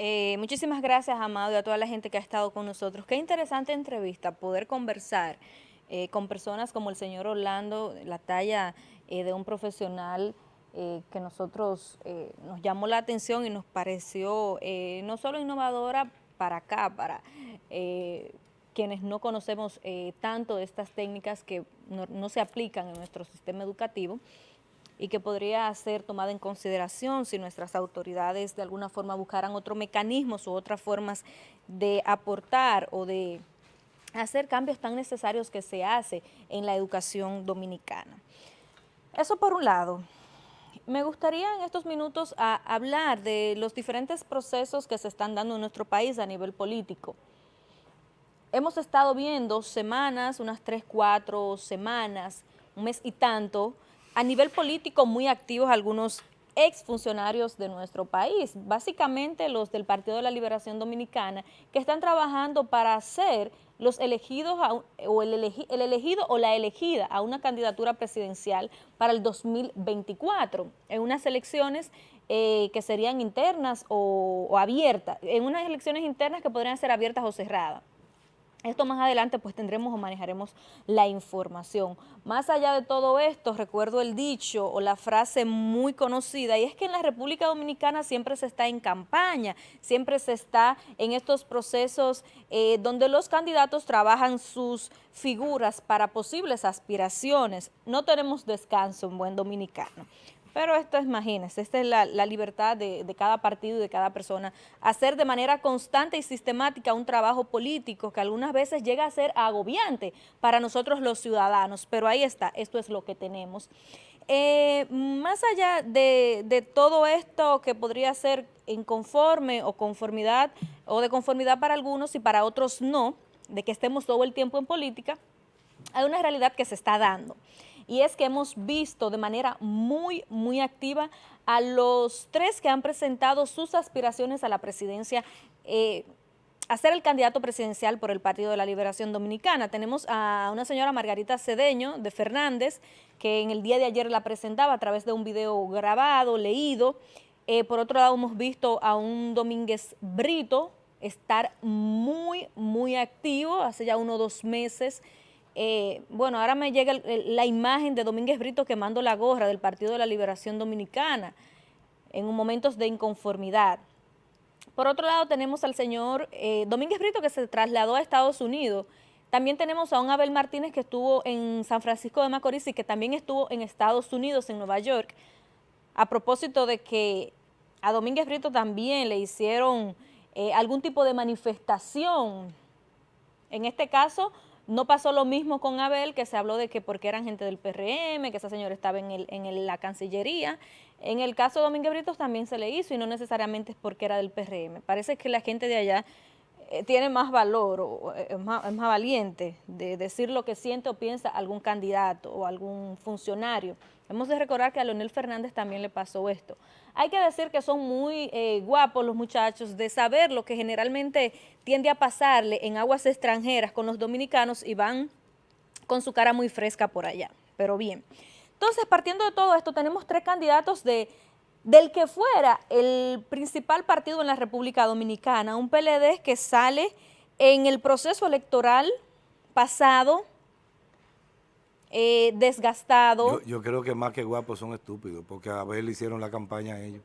Eh, muchísimas gracias, Amado, y a toda la gente que ha estado con nosotros. Qué interesante entrevista, poder conversar eh, con personas como el señor Orlando, la talla eh, de un profesional que nosotros nos llamó la atención y nos pareció no solo innovadora para acá, para quienes no conocemos tanto de estas técnicas que no se aplican en nuestro sistema educativo, y que podría ser tomada en consideración si nuestras autoridades de alguna forma buscaran otros mecanismos u otras formas de aportar o de hacer cambios tan necesarios que se hace en la educación dominicana. Eso por un lado. Me gustaría en estos minutos hablar de los diferentes procesos que se están dando en nuestro país a nivel político. Hemos estado viendo semanas, unas tres, cuatro semanas, un mes y tanto, a nivel político muy activos algunos exfuncionarios de nuestro país, básicamente los del Partido de la Liberación Dominicana, que están trabajando para hacer los elegidos o el, elegido o la elegida a una candidatura presidencial para el 2024, en unas elecciones eh, que serían internas o abiertas, en unas elecciones internas que podrían ser abiertas o cerradas. Esto más adelante pues tendremos o manejaremos la información. Más allá de todo esto, recuerdo el dicho o la frase muy conocida y es que en la República Dominicana siempre se está en campaña, siempre se está en estos procesos eh, donde los candidatos trabajan sus figuras para posibles aspiraciones. No tenemos descanso en buen dominicano. Pero esto, imagínense, esta es la, libertad de, cada partido y de cada persona, hacer de manera constante y sistemática un trabajo político que algunas veces llega a ser agobiante para nosotros los ciudadanos, pero ahí está, esto es lo que tenemos. Eh, más allá de, de, todo esto que podría ser inconforme o conformidad, o de conformidad para algunos y para otros no, de que estemos todo el tiempo en política, hay una realidad que se está dando y es que hemos visto de manera muy, muy activa a los tres que han presentado sus aspiraciones a la presidencia eh, a ser el candidato presidencial por el Partido de la Liberación Dominicana. Tenemos a una señora Margarita Cedeño de Fernández, que en el día de ayer la presentaba a través de un video grabado, leído. Eh, por otro lado, hemos visto a un Domínguez Brito estar muy, muy activo, hace ya uno o dos meses, eh, bueno, ahora me llega la imagen de Domínguez Brito quemando la gorra del Partido de la Liberación Dominicana en momentos de inconformidad. Por otro lado, tenemos al señor eh, Domínguez Brito que se trasladó a Estados Unidos. También tenemos a un Abel Martínez que estuvo en San Francisco de Macorís y que también estuvo en Estados Unidos, en Nueva York, a propósito de que a Domínguez Brito también le hicieron eh, algún tipo de manifestación. En este caso, no pasó lo mismo con Abel, que se habló de que porque eran gente del PRM, que esa señora estaba en, el, en la Cancillería. En el caso de Domínguez Britos también se le hizo y no necesariamente es porque era del PRM. Parece que la gente de allá eh, tiene más valor o eh, es más, valiente de decir lo que siente o piensa algún candidato o algún funcionario. Hemos de recordar que a Leonel Fernández también le pasó esto. Hay que decir que son muy eh, guapos los muchachos de saber lo que generalmente tiende a pasarle en aguas extranjeras con los dominicanos y van con su cara muy fresca por allá. Pero bien, entonces partiendo de todo esto tenemos tres candidatos de del que fuera el principal partido en la República Dominicana, un PLD que sale en el proceso electoral pasado, eh, desgastado. Yo, creo que más que guapos son estúpidos, porque a ver le hicieron la campaña a ellos.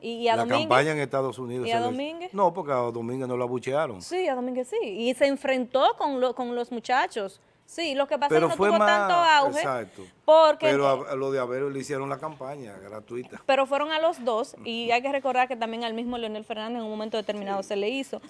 ¿Y, a la campaña en Estados Unidos. ¿Y a Domínguez? No, porque a Domínguez no lo abuchearon. Sí, a Domínguez sí. Y se enfrentó con, con los muchachos. Sí, lo que pasa es que no fue tuvo más, tanto auge. Exacto. Porque, pero a, lo de Avero le hicieron la campaña gratuita. Pero fueron a los dos y hay que recordar que también al mismo Leonel Fernández en un momento determinado se le hizo.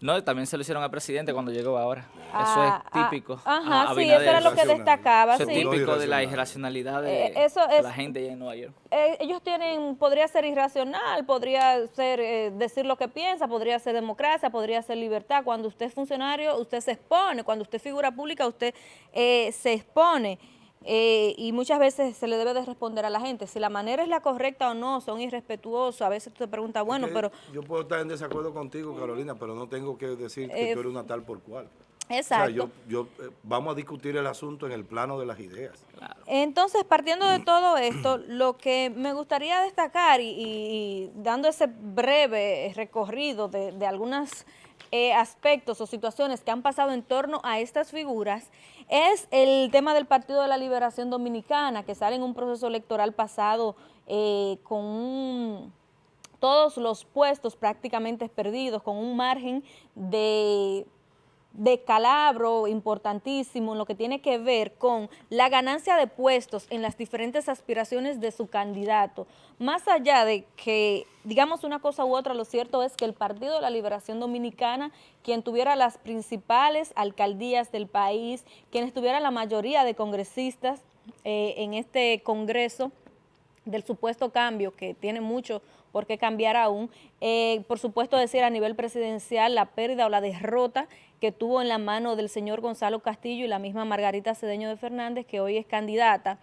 No, también se lo hicieron al presidente cuando llegó ahora. eso es ah, ah, típico. ajá, sí, eso era lo que destacaba. Eso es típico de la irracionalidad de, eh, la gente en Nueva York. Eh, ellos tienen, podría ser irracional, podría ser eh, decir lo que piensa, podría ser democracia, podría ser libertad. Cuando usted es funcionario, usted se expone. Cuando usted es figura pública, usted se expone. Eh, y muchas veces se le debe de responder a la gente, si la manera es la correcta o no, son irrespetuosos, a veces tú te preguntas, bueno, pero... Yo puedo estar en desacuerdo contigo, Carolina, pero no tengo que decir que eh, tú eres una tal por cual. Exacto. yo, eh, vamos a discutir el asunto en el plano de las ideas. Entonces, partiendo de todo esto, lo que me gustaría destacar y, dando ese breve recorrido de, de algunos eh, aspectos o situaciones que han pasado en torno a estas figuras, es el tema del Partido de la Liberación Dominicana, que sale en un proceso electoral pasado eh, con todos los puestos prácticamente perdidos, con un margen de de calabro importantísimo en lo que tiene que ver con la ganancia de puestos en las diferentes aspiraciones de su candidato. Más allá de que digamos una cosa u otra, lo cierto es que el Partido de la Liberación Dominicana, quien tuviera las principales alcaldías del país, quienes tuvieran la mayoría de congresistas eh, en este Congreso, del supuesto cambio, que tiene mucho por qué cambiar aún, eh, por supuesto decir a nivel presidencial la pérdida o la derrota que tuvo en la mano del señor Gonzalo Castillo y la misma Margarita Cedeño de Fernández, que hoy es candidata,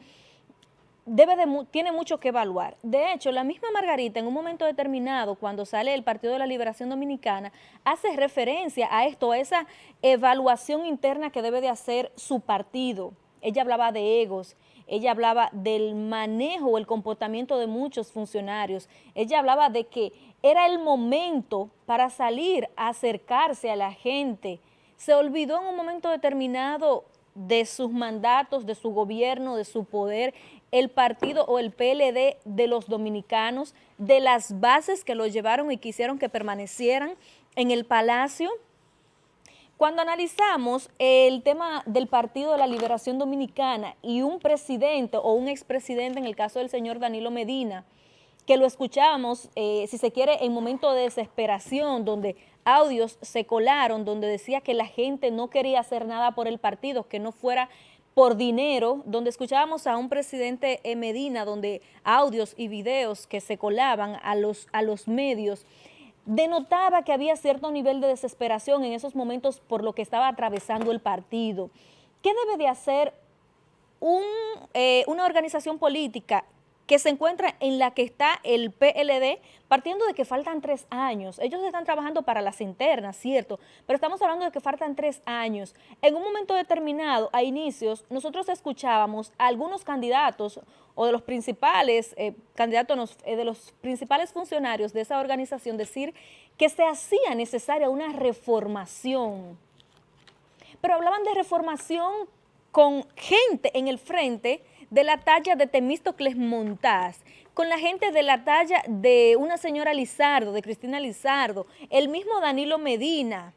debe de, tiene mucho que evaluar. De hecho, la misma Margarita en un momento determinado, cuando sale el Partido de la Liberación Dominicana, hace referencia a esto, a esa evaluación interna que debe de hacer su partido. Ella hablaba de egos, ella hablaba del manejo el comportamiento de muchos funcionarios, ella hablaba de que era el momento para salir a acercarse a la gente, se olvidó en un momento determinado de sus mandatos, de su gobierno, de su poder, el partido o el PLD de los dominicanos, de las bases que los llevaron y quisieron que permanecieran en el palacio, cuando analizamos el tema del Partido de la Liberación Dominicana y un presidente o un expresidente, en el caso del señor Danilo Medina, que lo escuchábamos, eh, si se quiere, en momento de desesperación, donde audios se colaron, donde decía que la gente no quería hacer nada por el partido, que no fuera por dinero, donde escuchábamos a un presidente Medina, donde audios y videos que se colaban a los, a los medios, denotaba que había cierto nivel de desesperación en esos momentos por lo que estaba atravesando el partido. ¿Qué debe de hacer eh, una organización política que se encuentra en la que está el PLD, partiendo de que faltan tres años. Ellos están trabajando para las internas, cierto, pero estamos hablando de que faltan tres años. En un momento determinado, a inicios, nosotros escuchábamos a algunos candidatos o de los principales eh, candidatos, eh, de los principales funcionarios de esa organización decir que se hacía necesaria una reformación. Pero hablaban de reformación con gente en el frente de la talla de Temístocles Montaz, con la gente de la talla de una señora Lizardo, de Cristina Lizardo, el mismo Danilo Medina,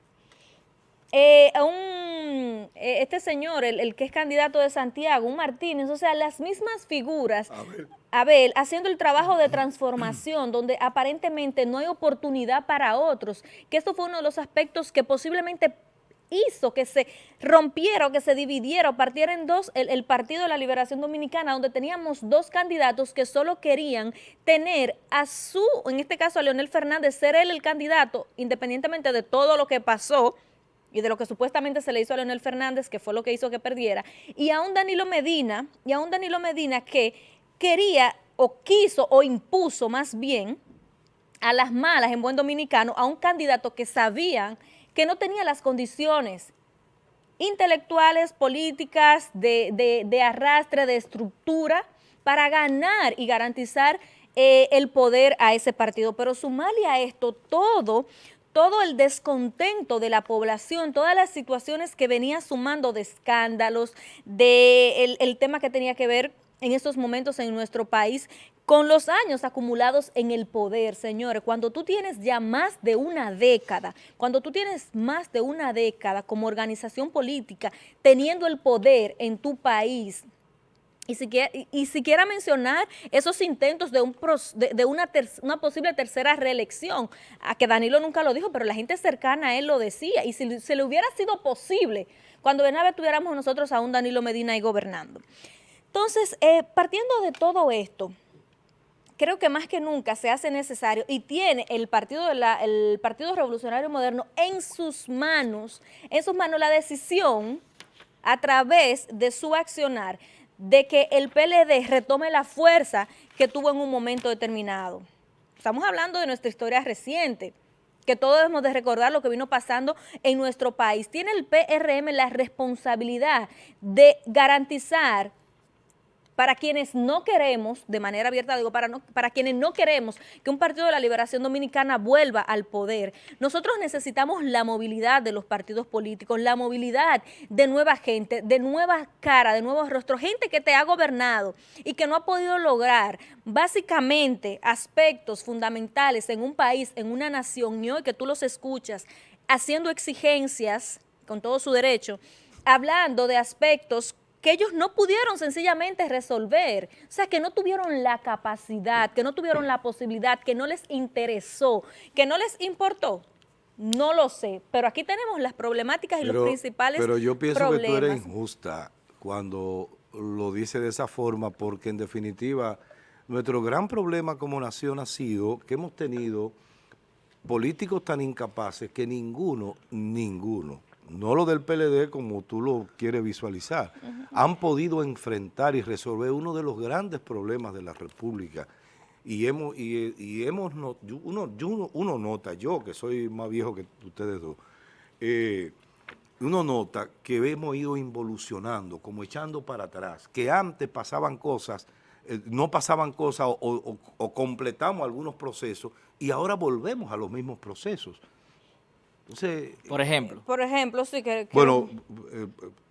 eh, un, eh, este señor, el, que es candidato de Santiago, un Martínez, o sea, las mismas figuras, Abel, haciendo el trabajo de transformación, donde aparentemente no hay oportunidad para otros, que esto fue uno de los aspectos que posiblemente hizo que se rompiera o que se dividiera o partiera en dos el, Partido de la Liberación Dominicana, donde teníamos dos candidatos que solo querían tener a su, en este caso a Leonel Fernández, ser él el candidato, independientemente de todo lo que pasó, y de lo que supuestamente se le hizo a Leonel Fernández, que fue lo que hizo que perdiera, y a un Danilo Medina, y a un Danilo Medina que quería o quiso o impuso más bien a las malas en buen dominicano a un candidato que sabían que no tenía las condiciones intelectuales, políticas, de, arrastre, de estructura, para ganar y garantizar eh, el poder a ese partido. Pero sumarle a esto todo, todo el descontento de la población, todas las situaciones que venía sumando de escándalos, de el tema que tenía que ver en estos momentos en nuestro país con los años acumulados en el poder, señores, cuando tú tienes ya más de una década, cuando tú tienes más de una década como organización política teniendo el poder en tu país, y siquiera, mencionar esos intentos de, un, de, una, una, posible tercera reelección, a que Danilo nunca lo dijo, pero la gente cercana a él lo decía, y si se le hubiera sido posible, cuando de nada tuviéramos nosotros a un Danilo Medina ahí gobernando. Entonces, eh, partiendo de todo esto, creo que más que nunca se hace necesario y tiene el Partido, la, el Partido Revolucionario Moderno en sus manos, en sus manos la decisión a través de su accionar de que el PLD retome la fuerza que tuvo en un momento determinado. Estamos hablando de nuestra historia reciente, que todos debemos de recordar lo que vino pasando en nuestro país. Tiene el PRM la responsabilidad de garantizar para quienes no queremos, de manera abierta digo, para, no, para quienes no queremos que un partido de la liberación dominicana vuelva al poder, nosotros necesitamos la movilidad de los partidos políticos, la movilidad de nueva gente, de nuevas caras, de nuevos rostros, gente que te ha gobernado y que no ha podido lograr básicamente aspectos fundamentales en un país, en una nación, y hoy que tú los escuchas haciendo exigencias con todo su derecho, hablando de aspectos que ellos no pudieron sencillamente resolver, o sea, que no tuvieron la capacidad, que no tuvieron la posibilidad, que no les interesó, que no les importó. No lo sé, pero aquí tenemos las problemáticas y los principales Pero yo pienso que tú eres injusta cuando lo dice de esa forma, porque en definitiva nuestro gran problema como nación ha sido que hemos tenido políticos tan incapaces que ninguno, ninguno, no lo del PLD como tú lo quieres visualizar, han podido enfrentar y resolver uno de los grandes problemas de la República. Y hemos, y, hemos uno, uno, nota, yo que soy más viejo que ustedes dos, eh, uno nota que hemos ido involucionando, como echando para atrás, que antes pasaban cosas, eh, no pasaban cosas o completamos algunos procesos y ahora volvemos a los mismos procesos por ejemplo. Por ejemplo, sí que... bueno, eh,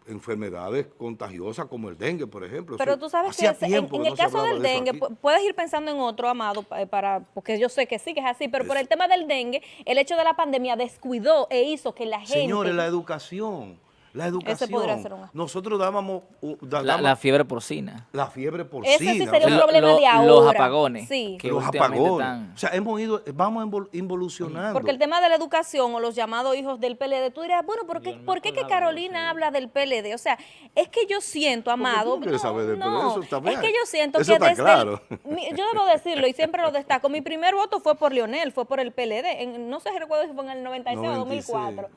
enfermedades contagiosas como el dengue, por ejemplo. Pero tú sabes que en, el caso del dengue, puedes ir pensando en otro, Amado, para porque yo sé que sí, que es así, pero por el tema del dengue, el hecho de la pandemia descuidó e hizo que la gente... Señores, la educación la educación. Nosotros dábamos... la, fiebre porcina. La fiebre porcina. Ese sí sería un problema de ahora. Los apagones. Sí. los apagones. O sea, hemos ido, vamos involucionando. Porque el tema de la educación o los llamados hijos del PLD, tú dirías, bueno, ¿por qué, ¿por qué que Carolina habla del PLD? O sea, es que yo siento, Amado... no, saber del PLD? Eso es que yo siento que desde... Claro. yo debo decirlo y siempre lo destaco. Mi primer voto fue por Lionel, fue por el PLD. no sé si recuerdo si fue en el 96 o 2004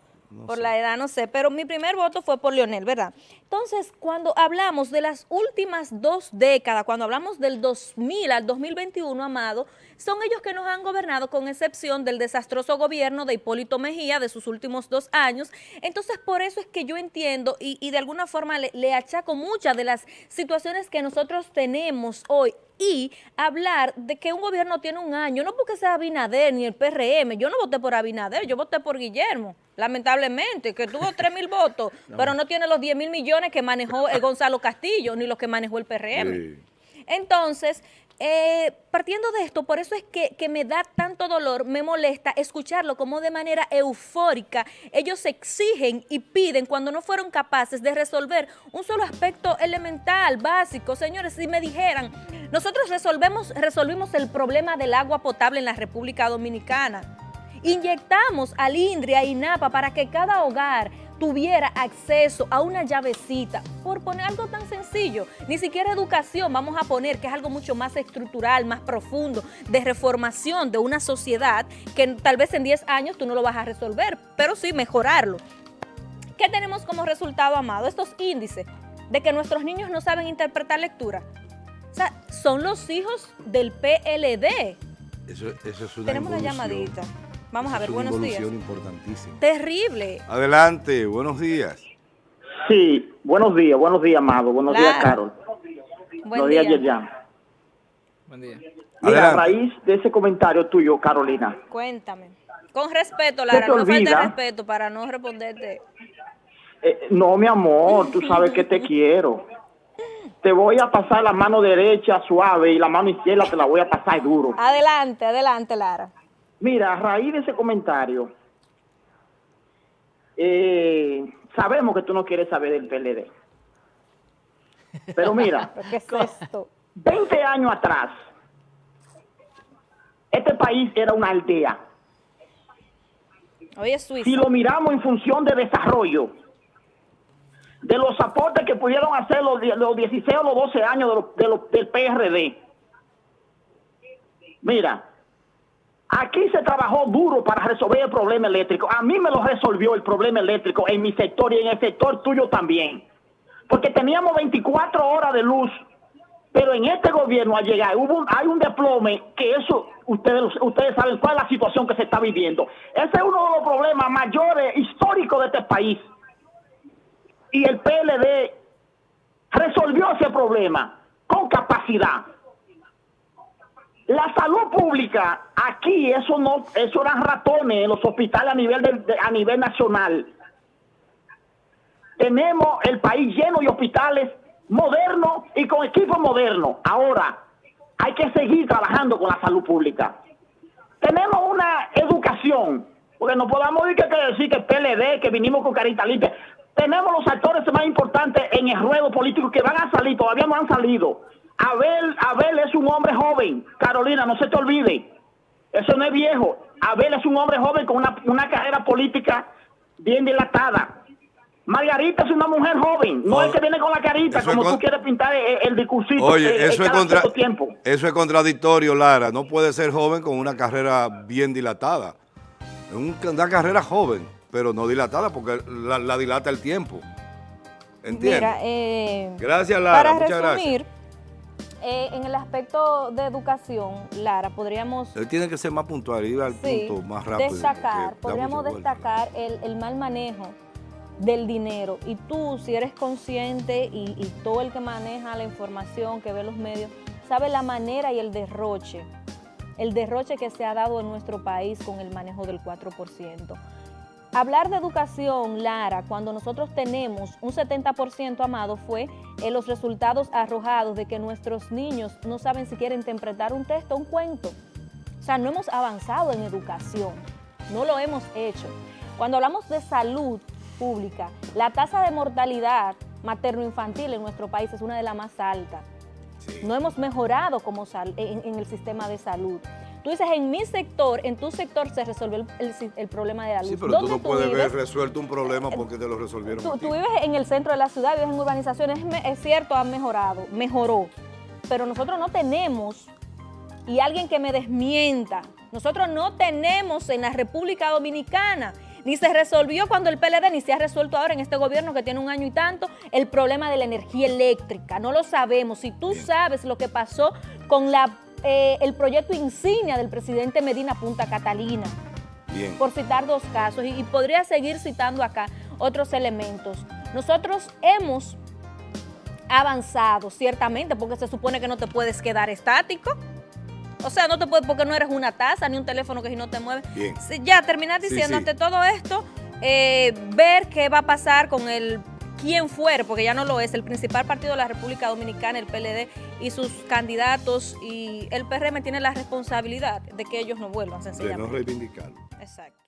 por la edad no sé, pero mi primer voto fue por Leonel, ¿verdad? Entonces, cuando hablamos de las últimas dos décadas, cuando hablamos del 2000 al 2021, Amado, son ellos que nos han gobernado con excepción del desastroso gobierno de Hipólito Mejía de sus últimos dos años. Entonces, por eso es que yo entiendo y, de alguna forma le, le achaco muchas de las situaciones que nosotros tenemos hoy y hablar de que un gobierno tiene un año, no porque sea Abinader ni el PRM, yo no voté por Abinader, yo voté por Guillermo, lamentablemente, que tuvo 3 mil votos, pero no tiene los 10 mil millones que manejó el Gonzalo Castillo, ni los que manejó el PRM. Entonces, eh, partiendo de esto, por eso es que, que, me da tanto dolor, me molesta escucharlo como de manera eufórica. Ellos exigen y piden cuando no fueron capaces de resolver un solo aspecto elemental, básico. Señores, si me dijeran, nosotros resolvemos, resolvimos el problema del agua potable en la República Dominicana. Inyectamos al INDRI, a INAPA, para que cada hogar tuviera acceso a una llavecita, por poner algo tan sencillo, ni siquiera educación vamos a poner, que es algo mucho más estructural, más profundo, de reformación de una sociedad que tal vez en 10 años tú no lo vas a resolver, pero sí mejorarlo. ¿Qué tenemos como resultado, Amado? Estos índices de que nuestros niños no saben interpretar lectura. O sea, son los hijos del PLD. Eso, es una Tenemos una llamadita. Vamos a ver, buenos días. importantísima. Terrible. Adelante, buenos días. Sí, buenos días, buenos días, Amado. Buenos días, Carol. buenos días, Yerjan. Buen día. Mira, a raíz de ese comentario tuyo, Carolina. Cuéntame. Con respeto, Lara, no falta respeto para no responderte. Eh, no, mi amor, tú sabes que te quiero. Te voy a pasar la mano derecha suave y la mano izquierda te la voy a pasar duro. Adelante, adelante, Lara. Mira, a raíz de ese comentario, eh, sabemos que tú no quieres saber del PLD. Pero mira, ¿qué es esto? 20 años atrás, este país era una aldea. Hoy es Suiza. Si lo miramos en función de desarrollo, de los aportes que pudieron hacer los, 16 o los 12 años del PRD. Mira, Aquí se trabajó duro para resolver el problema eléctrico. A mí me lo resolvió el problema eléctrico en mi sector y en el sector tuyo también. Porque teníamos 24 horas de luz Pero en este gobierno al llegar hubo hay un desplome que eso ustedes ustedes saben cuál es la situación que se está viviendo. Ese es uno de los problemas mayores históricos de este país. Y el PLD resolvió ese problema con capacidad. La salud pública aquí eso no eso eran ratones en los hospitales a nivel a nivel nacional. Tenemos el país lleno de hospitales moderno y con equipo moderno. Ahora, hay que seguir trabajando con la salud pública. Tenemos una educación, porque no podamos decir que, decir que PLD, que vinimos con carita limpia. Tenemos los actores más importantes en el ruedo político que van a salir, todavía no han salido. Abel, Abel es un hombre joven, Carolina, no se te olvide. Eso no es viejo. Abel es un hombre joven con una, una carrera política bien dilatada. Margarita es una mujer joven, no es que viene con la carita como tú quieres pintar el, discursito. Oye, eh, eso, es contra, eso es contradictorio, Lara. No puede ser joven con una carrera bien dilatada. Es una carrera joven, pero no dilatada porque la, dilata el tiempo. ¿Entiendes? Eh, gracias, Lara. Para resumir, eh, en el aspecto de educación, Lara, podríamos... Él tiene que ser más puntual, ir al punto más rápido. Destacar, podríamos destacar el, el mal manejo del dinero. Y tú, si eres consciente y, todo el que maneja la información, que ve los medios, sabe la manera y el derroche, el derroche que se ha dado en nuestro país con el manejo del 4%. Hablar de educación, Lara, cuando nosotros tenemos un 70% amado fue en los resultados arrojados de que nuestros niños no saben si quieren interpretar un texto o un cuento. O sea, no hemos avanzado en educación, no lo hemos hecho. Cuando hablamos de salud, pública, la tasa de mortalidad materno-infantil en nuestro país es una de las más altas. No hemos mejorado como en, el sistema de salud. Tú dices, en mi sector, en tu sector se resolvió el, problema de la luz. Sí, pero tú no puedes ver resuelto un problema porque te lo resolvieron. Tú, tú, vives en el centro de la ciudad, vives en urbanizaciones, es cierto, ha mejorado, mejoró. Pero nosotros no tenemos, y alguien que me desmienta, nosotros no tenemos en la República Dominicana ni se resolvió cuando el PLD, ni se ha resuelto ahora en este gobierno que tiene un año y tanto, el problema de la energía eléctrica. No lo sabemos. Si tú sabes lo que pasó con la, eh, el proyecto insignia del presidente Medina Punta Catalina, por citar dos casos, y podría seguir citando acá otros elementos. Nosotros hemos avanzado, ciertamente, porque se supone que no te puedes quedar estático. O sea, no te puedes, porque no eres una taza ni un teléfono que si no te mueve. Bien. ya, terminar diciendo ante todo esto, eh, ver qué va a pasar con el quién fuera, porque ya no lo es, el principal partido de la República Dominicana, el PLD, y sus candidatos, y el PRM tiene la responsabilidad de que ellos no vuelvan, sencillamente. De no reivindicarlo. Exacto.